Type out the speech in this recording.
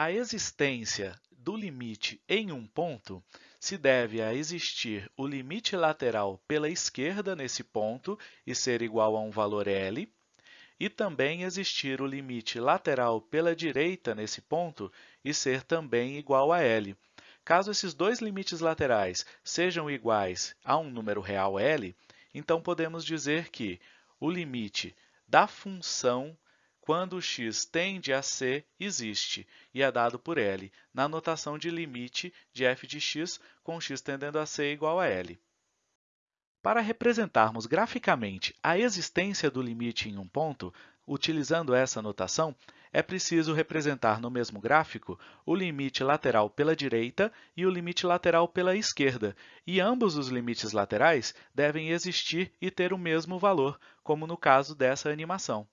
A existência do limite em um ponto se deve a existir o limite lateral pela esquerda nesse ponto e ser igual a um valor L, e também existir o limite lateral pela direita nesse ponto e ser também igual a L. Caso esses dois limites laterais sejam iguais a um número real L, então podemos dizer que o limite da função quando x tende a c existe e é dado por L, na notação de limite de f de x com x tendendo a c igual a L. Para representarmos graficamente a existência do limite em um ponto, utilizando essa notação, é preciso representar no mesmo gráfico o limite lateral pela direita e o limite lateral pela esquerda, e ambos os limites laterais devem existir e ter o mesmo valor, como no caso dessa animação.